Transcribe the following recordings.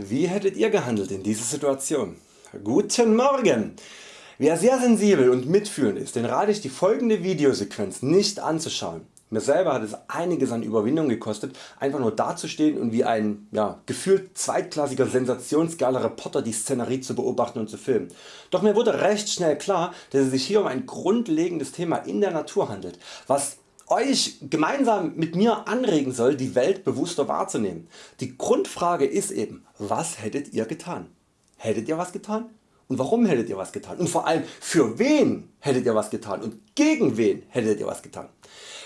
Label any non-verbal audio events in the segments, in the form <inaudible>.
Wie hättet ihr gehandelt in dieser Situation? Guten Morgen! Wer sehr sensibel und mitfühlend ist, den rate ich die folgende Videosequenz nicht anzuschauen. Mir selber hat es einiges an Überwindung gekostet einfach nur dazustehen und wie ein ja, gefühlt zweitklassiger sensationsgeiler Reporter die Szenerie zu beobachten und zu filmen. Doch mir wurde recht schnell klar dass es sich hier um ein grundlegendes Thema in der Natur handelt, was Euch gemeinsam mit mir anregen soll die Welt bewusster wahrzunehmen. Die Grundfrage ist eben was hättet ihr getan? Hättet ihr was getan? Und warum hättet ihr was getan? Und vor allem für wen hättet ihr was getan und gegen wen hättet ihr was getan?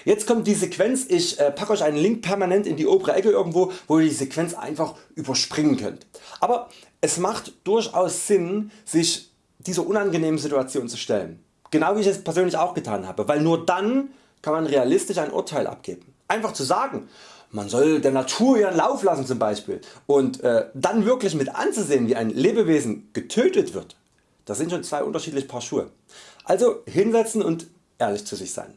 Jetzt kommt die Sequenz, ich äh, packe Euch einen Link permanent in die obere Ecke irgendwo wo ihr die Sequenz einfach überspringen könnt. Aber es macht durchaus Sinn sich dieser unangenehmen Situation zu stellen. Genau wie ich es persönlich auch getan habe, weil nur dann kann man realistisch ein Urteil abgeben. Einfach zu sagen, man soll der Natur ihren Lauf lassen zum Beispiel und äh, dann wirklich mit anzusehen wie ein Lebewesen getötet wird, das sind schon zwei unterschiedliche Paar Schuhe. Also hinsetzen und ehrlich zu sich sein.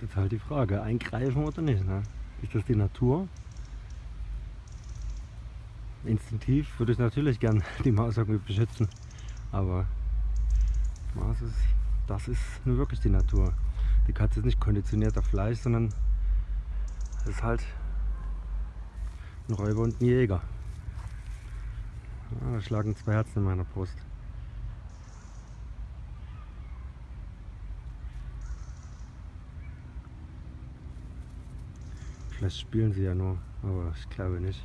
Das ist halt die Frage, eingreifen oder nicht. Ne? Ist das die Natur? Instinktiv würde ich natürlich gern <laughs> die Maus irgendwie beschützen, aber Maus ist, das ist nur wirklich die Natur. Die Katze ist nicht konditioniert auf Fleisch, sondern ist halt ein Räuber und ein Jäger. Ja, da schlagen zwei Herzen in meiner Brust. Vielleicht spielen sie ja nur, aber ich glaube nicht.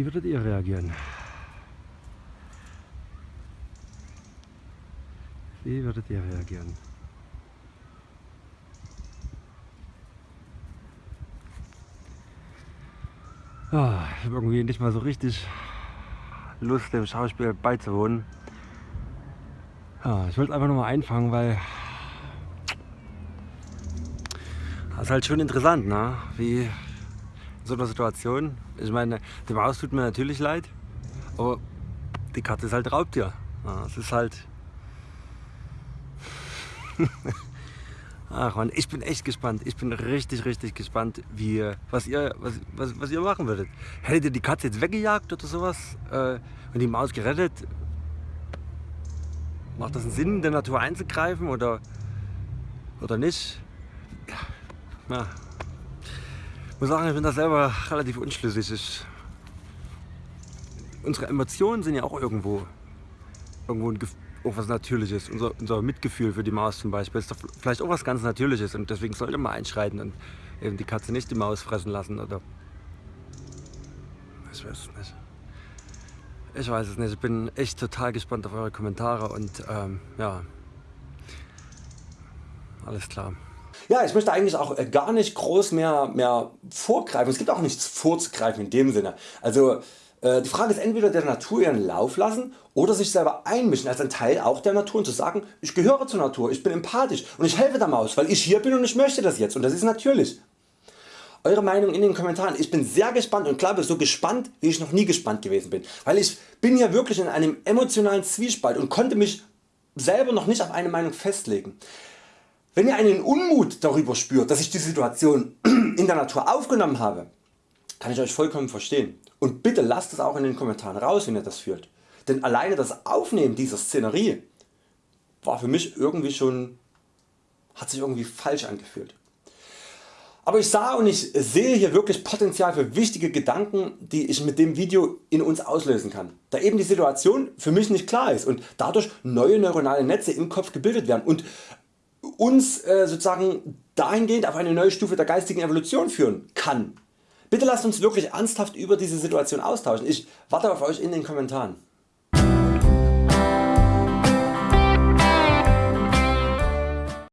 Wie würdet ihr reagieren? Wie würdet ihr reagieren? Ah, ich habe irgendwie nicht mal so richtig Lust dem Schauspiel beizuwohnen. Ja, ich wollte einfach nur mal einfangen, weil das ist halt schon interessant, ne? wie so einer Situation. Ich meine, dem Haus tut mir natürlich leid, aber die Katze ist halt Raubtier. Ja, es ist halt... Ach man, ich bin echt gespannt. Ich bin richtig, richtig gespannt, wie, was, ihr, was, was, was ihr machen würdet. Hättet ihr die Katze jetzt weggejagt oder sowas äh, und die Maus gerettet? Macht das einen Sinn, in der Natur einzugreifen oder, oder nicht? Ja, muss sagen, ich bin da selber relativ unschlüssig. Ich, unsere Emotionen sind ja auch irgendwo, irgendwo ein, auch was Natürliches. Unser, unser Mitgefühl für die Maus zum Beispiel ist doch vielleicht auch was ganz Natürliches und deswegen sollte man einschreiten und eben die Katze nicht die Maus fressen lassen oder ich weiß es nicht. Ich weiß es nicht. Ich bin echt total gespannt auf eure Kommentare und ähm, ja, alles klar. Ja, ich möchte eigentlich auch äh, gar nicht groß mehr, mehr vorgreifen. Es gibt auch nichts vorzugreifen in dem Sinne. Also Äh, die Frage ist entweder der Natur ihren Lauf lassen oder sich selber einmischen als ein Teil auch der Natur und zu sagen ich gehöre zur Natur, ich bin empathisch und ich helfe der Maus weil ich hier bin und ich möchte das jetzt und das ist natürlich. Eure Meinung in den Kommentaren. Ich bin sehr gespannt und glaube so gespannt wie ich noch nie gespannt gewesen bin, weil ich bin hier wirklich in einem emotionalen Zwiespalt und konnte mich selber noch nicht auf eine Meinung festlegen. Wenn ihr einen Unmut darüber spürt dass ich die Situation <clears throat> in der Natur aufgenommen habe, kann ich Euch vollkommen verstehen. Und bitte lasst es auch in den Kommentaren raus wenn ihr das fühlt, denn alleine das Aufnehmen dieser Szenerie war für mich irgendwie schon, hat sich irgendwie falsch angefühlt. Aber ich sah und ich sehe hier wirklich Potenzial für wichtige Gedanken die ich mit dem Video in uns auslösen kann, da eben die Situation für mich nicht klar ist und dadurch neue neuronale Netze im Kopf gebildet werden. Und uns äh, sozusagen dahingehend auf eine neue Stufe der geistigen Evolution führen kann. Bitte lasst uns wirklich ernsthaft über diese Situation austauschen. Ich warte auf Euch in den Kommentaren.